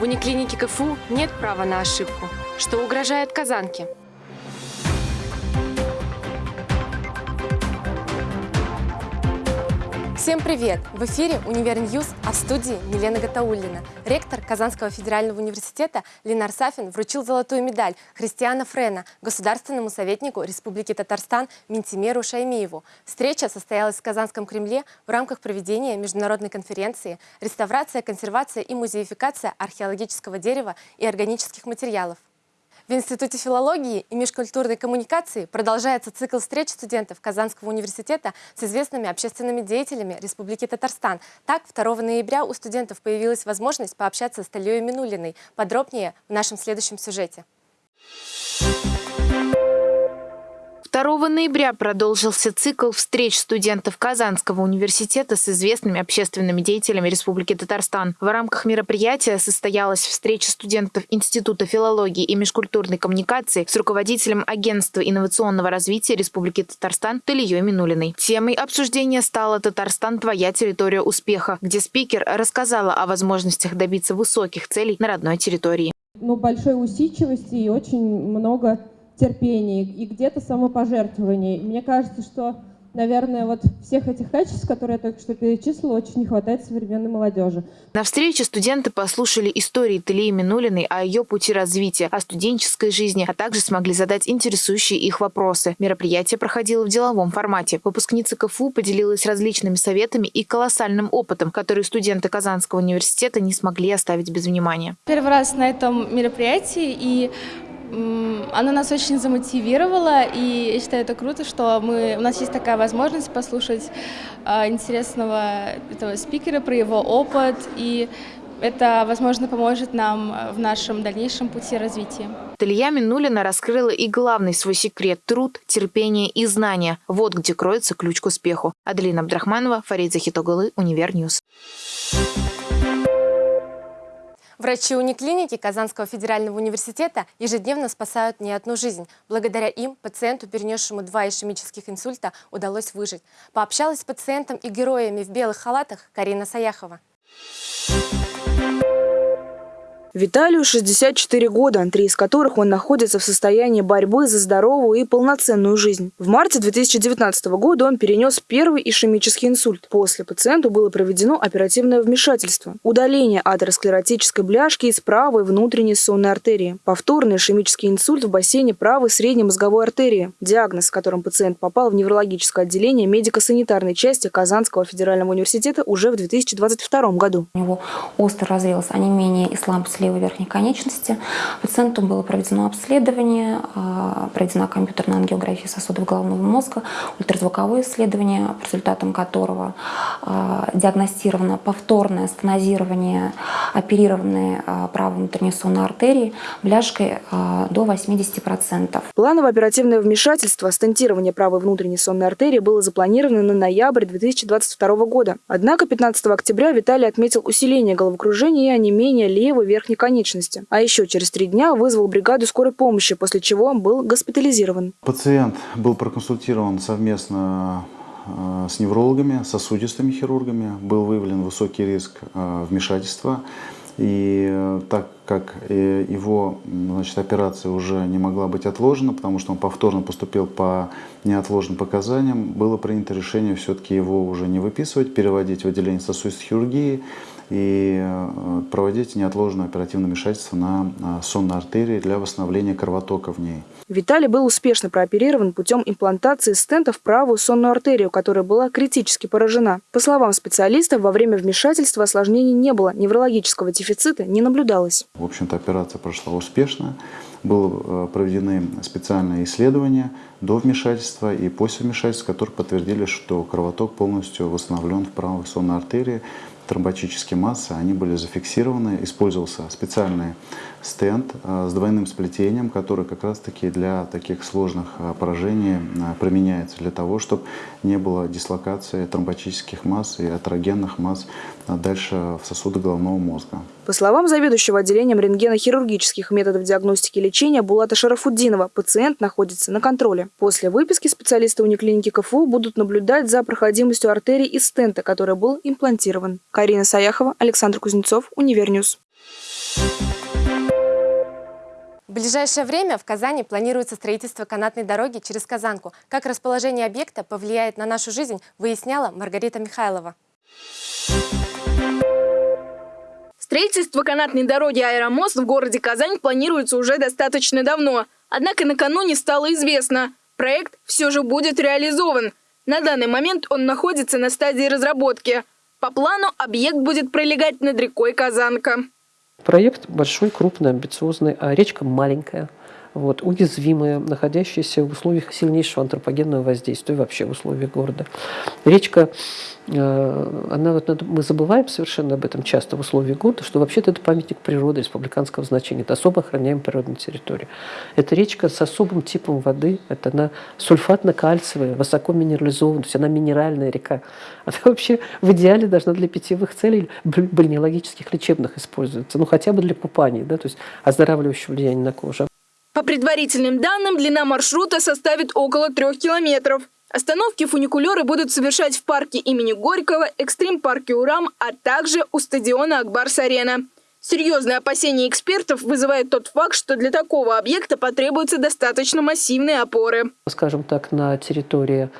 В униклинике КФУ нет права на ошибку, что угрожает Казанке. Всем привет! В эфире «Univer News», а в студии Милена Гатауллина. Ректор Казанского федерального университета Ленар Сафин вручил золотую медаль Христиана Френа государственному советнику Республики Татарстан Ментимеру Шаймиеву. Встреча состоялась в Казанском Кремле в рамках проведения международной конференции «Реставрация, консервация и музеификация археологического дерева и органических материалов». В Институте филологии и межкультурной коммуникации продолжается цикл встреч студентов Казанского университета с известными общественными деятелями Республики Татарстан. Так, 2 ноября у студентов появилась возможность пообщаться с Талией Минулиной. Подробнее в нашем следующем сюжете. 2 ноября продолжился цикл встреч студентов Казанского университета с известными общественными деятелями Республики Татарстан. В рамках мероприятия состоялась встреча студентов Института филологии и межкультурной коммуникации с руководителем Агентства инновационного развития Республики Татарстан Талией Минулиной. Темой обсуждения стала «Татарстан. Твоя территория успеха», где спикер рассказала о возможностях добиться высоких целей на родной территории. Ну, большой усидчивости и очень много терпение и где-то самопожертвование. мне кажется, что, наверное, вот всех этих качеств, которые я только что перечислила, очень не хватает современной молодежи. На встрече студенты послушали истории Талии Минулиной о ее пути развития, о студенческой жизни, а также смогли задать интересующие их вопросы. Мероприятие проходило в деловом формате. Выпускница КФУ поделилась различными советами и колоссальным опытом, который студенты Казанского университета не смогли оставить без внимания. Первый раз на этом мероприятии, и она нас очень замотивировала, и я считаю это круто, что мы, у нас есть такая возможность послушать э, интересного этого спикера про его опыт, и это, возможно, поможет нам в нашем дальнейшем пути развития. Талия Минулина раскрыла и главный свой секрет – труд, терпение и знания. Вот где кроется ключ к успеху. Аделина Абдрахманова, Фарид Захитоглы, Univer News. Врачи униклиники Казанского федерального университета ежедневно спасают не одну жизнь. Благодаря им пациенту, перенесшему два ишемических инсульта, удалось выжить. Пообщалась с пациентом и героями в белых халатах Карина Саяхова. Виталию 64 года, три из которых он находится в состоянии борьбы за здоровую и полноценную жизнь. В марте 2019 года он перенес первый ишемический инсульт. После пациенту было проведено оперативное вмешательство. Удаление атеросклеротической бляшки из правой внутренней сонной артерии. Повторный ишемический инсульт в бассейне правой средней мозговой артерии. Диагноз, с которым пациент попал в неврологическое отделение медико-санитарной части Казанского федерального университета уже в 2022 году. У него остро развилось онемение и слабость левой верхней конечности. Пациенту было проведено обследование, а, проведена компьютерная ангиография сосудов головного мозга, ультразвуковое исследование, по результатам которого а, диагностировано повторное стенозирование оперированной а, правой внутренней сонной артерии бляшкой до 80%. Плановое оперативное вмешательство стентирование правой внутренней сонной артерии было запланировано на ноябрь 2022 года. Однако 15 октября Виталий отметил усиление головокружения и онемение левой верхней верхней конечности. А еще через три дня вызвал бригаду скорой помощи, после чего он был госпитализирован. Пациент был проконсультирован совместно э, с неврологами, сосудистыми хирургами. Был выявлен высокий риск э, вмешательства. И э, так как его значит, операция уже не могла быть отложена, потому что он повторно поступил по неотложным показаниям, было принято решение все-таки его уже не выписывать, переводить в отделение сосудистой хирургии и э, проводить неотложное оперативное вмешательство на э, сонной артерии для восстановления кровотока в ней. Виталий был успешно прооперирован путем имплантации стента в правую сонную артерию, которая была критически поражена. По словам специалистов, во время вмешательства осложнений не было, неврологического дефицита не наблюдалось. В общем-то, операция прошла успешно. Были э, проведены специальные исследования до вмешательства и после вмешательства, которые подтвердили, что кровоток полностью восстановлен в правой сонной артерии тромботические массы, они были зафиксированы, использовался специальный стенд э, с двойным сплетением, который как раз-таки для таких сложных э, поражений э, применяется, для того, чтобы не было дислокации тромботических масс и атерогенных масс дальше в сосуды головного мозга. По словам заведующего отделением рентгенохирургических методов диагностики и лечения Булата Шарафуддинова, пациент находится на контроле. После выписки специалисты униклиники КФУ будут наблюдать за проходимостью артерии и стента, который был имплантирован. Карина Саяхова, Александр Кузнецов, Univer News. Thank В ближайшее время в Казани планируется строительство канатной дороги через Казанку. Как расположение объекта повлияет на нашу жизнь, выясняла Маргарита Михайлова. Строительство канатной дороги «Аэромост» в городе Казань планируется уже достаточно давно. Однако накануне стало известно, проект все же будет реализован. На данный момент он находится на стадии разработки. По плану объект будет пролегать над рекой Казанка. Проект большой, крупный, амбициозный, а речка маленькая вот, уязвимая, находящаяся в условиях сильнейшего антропогенного воздействия, вообще в условиях города. Речка, э, она, вот, мы забываем совершенно об этом часто в условиях города, что вообще-то это памятник природы республиканского значения, это особо охраняемая природная территория. Это речка с особым типом воды, это она сульфатно-кальциевая, высоко минерализованная, то есть она минеральная река. Она вообще в идеале должна для питьевых целей бальнеологических лечебных использоваться, ну хотя бы для купания, да, то есть оздоравливающего влияния на кожу. По предварительным данным, длина маршрута составит около трех километров. Остановки фуникулеры будут совершать в парке имени Горького, экстрим-парке Урам, а также у стадиона Акбарс-Арена. Серьезные опасения экспертов вызывает тот факт, что для такого объекта потребуются достаточно массивные опоры. Скажем так, на территории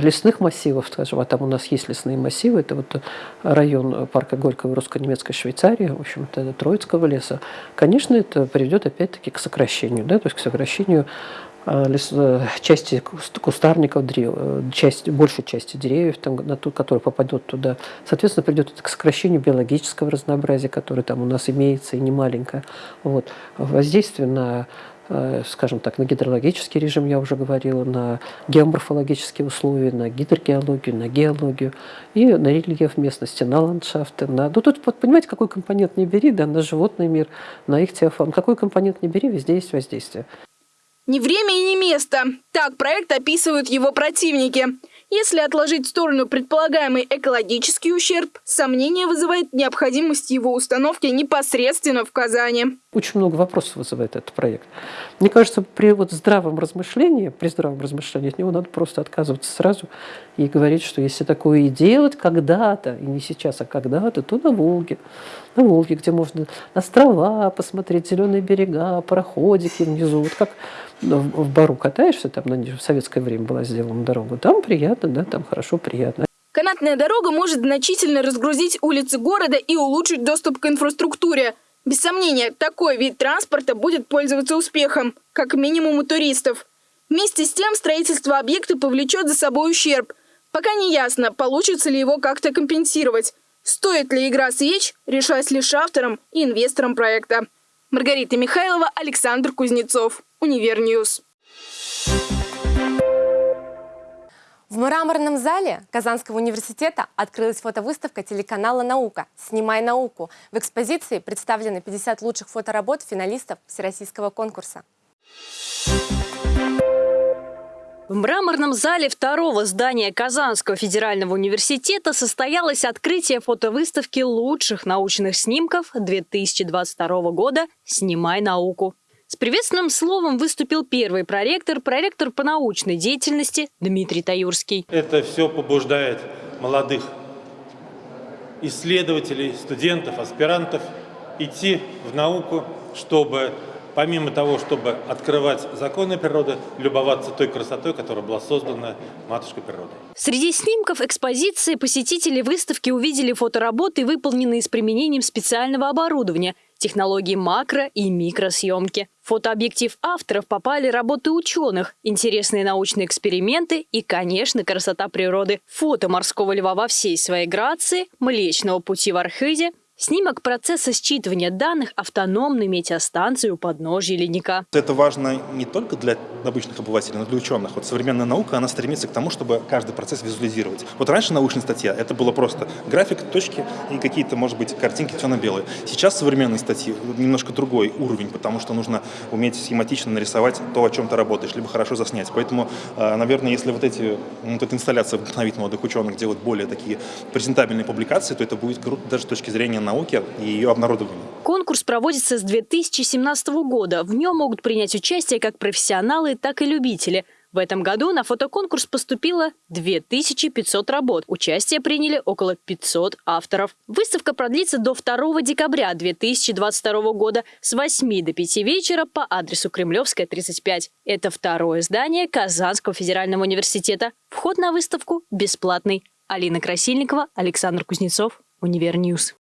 лесных массивов, скажем, а там у нас есть лесные массивы, это вот район парка Горького русско-немецкой Швейцарии, в общем-то, Троицкого леса, конечно, это приведет опять-таки к сокращению, да, то есть к сокращению а, лес, э, части кустарников, э, часть, большей части деревьев, там, на ту, который попадет туда. Соответственно, придет это к сокращению биологического разнообразия, которое там у нас имеется и не маленькое. Вот. Воздействие на Э, скажем так, на гидрологический режим, я уже говорила, на геоморфологические условия, на гидрогеологию, на геологию и на рельеф местности, на ландшафты. На... Ну, тут, вот, понимаете, какой компонент не бери, да, на животный мир, на их теофон. Какой компонент не бери, везде есть воздействие. Не время и не место. Так проект описывают его противники. Если отложить в сторону предполагаемый экологический ущерб, сомнение вызывает необходимость его установки непосредственно в Казани. Очень много вопросов вызывает этот проект. Мне кажется, при вот здравом размышлении, при здравом размышлении от него надо просто отказываться сразу и говорить, что если такое и делать когда-то, и не сейчас, а когда-то, то на Волге. На Волге, где можно острова посмотреть, зеленые берега, пароходики внизу. Вот как в Бару катаешься, там в советское время была сделана дорога, там приятно, да, там хорошо, приятно. Канатная дорога может значительно разгрузить улицы города и улучшить доступ к инфраструктуре. Без сомнения, такой вид транспорта будет пользоваться успехом, как минимум у туристов. Вместе с тем, строительство объекта повлечет за собой ущерб. Пока не ясно, получится ли его как-то компенсировать. Стоит ли игра свеч, решать лишь авторам и инвесторам проекта. Маргарита Михайлова, Александр Кузнецов. Univer News. В мраморном зале Казанского университета открылась фотовыставка телеканала «Наука. Снимай науку». В экспозиции представлены 50 лучших фоторабот финалистов Всероссийского конкурса. В мраморном зале второго здания Казанского федерального университета состоялось открытие фотовыставки лучших научных снимков 2022 года «Снимай науку». С приветственным словом выступил первый проректор, проректор по научной деятельности Дмитрий Таюрский. Это все побуждает молодых исследователей, студентов, аспирантов идти в науку, чтобы помимо того, чтобы открывать законы природы, любоваться той красотой, которая была создана матушкой природой. Среди снимков экспозиции посетители выставки увидели фотоработы, выполненные с применением специального оборудования, технологии макро- и микросъемки. В фотообъектив авторов попали работы ученых, интересные научные эксперименты и, конечно, красота природы. Фото морского льва во всей своей грации, Млечного пути в Архизе – Снимок процесса считывания данных автономной метеостанции у подножья ледника. Это важно не только для обычных обывателей, но и для ученых. Вот современная наука, она стремится к тому, чтобы каждый процесс визуализировать. Вот раньше научная статья, это было просто график, точки и какие-то, может быть, картинки темно-белые. Сейчас современные статьи немножко другой уровень, потому что нужно уметь схематично нарисовать то, о чем ты работаешь, либо хорошо заснять. Поэтому, э, наверное, если вот эти, вот эта инсталляция вдохновит молодых ученых делать более такие презентабельные публикации, то это будет круто даже с точки зрения науки и ее обнародования. Конкурс проводится с 2017 года. В нем могут принять участие как профессионалы, так и любители. В этом году на фотоконкурс поступило 2500 работ. Участие приняли около 500 авторов. Выставка продлится до 2 декабря 2022 года с 8 до 5 вечера по адресу Кремлевская, 35. Это второе здание Казанского федерального университета. Вход на выставку бесплатный. Алина Красильникова, Александр Кузнецов, Univer News.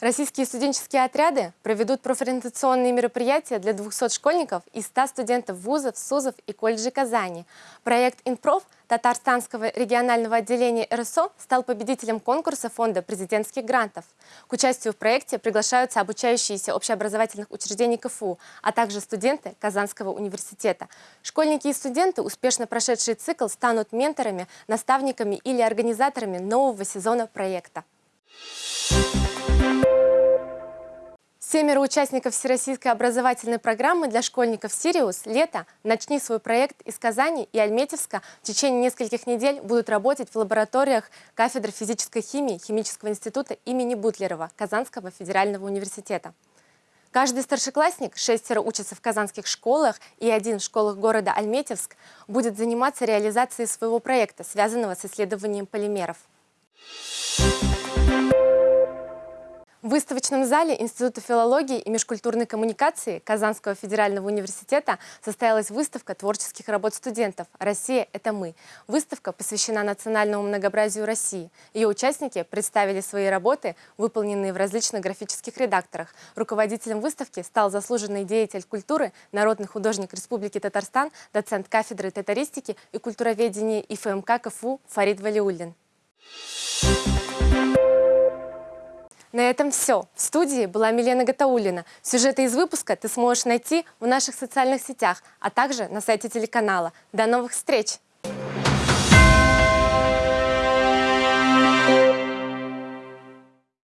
Российские студенческие отряды проведут профориентационные мероприятия для 200 школьников и 100 студентов вузов, СУЗов и колледжей Казани. Проект «Инпроф» Татарстанского регионального отделения РСО стал победителем конкурса Фонда президентских грантов. К участию в проекте приглашаются обучающиеся общеобразовательных учреждений КФУ, а также студенты Казанского университета. Школьники и студенты, успешно прошедшие цикл, станут менторами, наставниками или организаторами нового сезона проекта. Семеро участников Всероссийской образовательной программы для школьников «Сириус» лето «Начни свой проект» из Казани и Альметьевска в течение нескольких недель будут работать в лабораториях кафедры физической химии Химического института имени Бутлерова Казанского федерального университета. Каждый старшеклассник, шестеро учатся в казанских школах и один в школах города Альметьевск, будет заниматься реализацией своего проекта, связанного с исследованием полимеров. В выставочном зале Института филологии и межкультурной коммуникации Казанского федерального университета состоялась выставка творческих работ студентов «Россия – это мы». Выставка посвящена национальному многообразию России. Ее участники представили свои работы, выполненные в различных графических редакторах. Руководителем выставки стал заслуженный деятель культуры, народный художник Республики Татарстан, доцент кафедры татаристики и культуроведения ИФМК КФУ Фарид Валиуллин. На этом все. В студии была Милена Гатаулина. Сюжеты из выпуска ты сможешь найти в наших социальных сетях, а также на сайте телеканала. До новых встреч!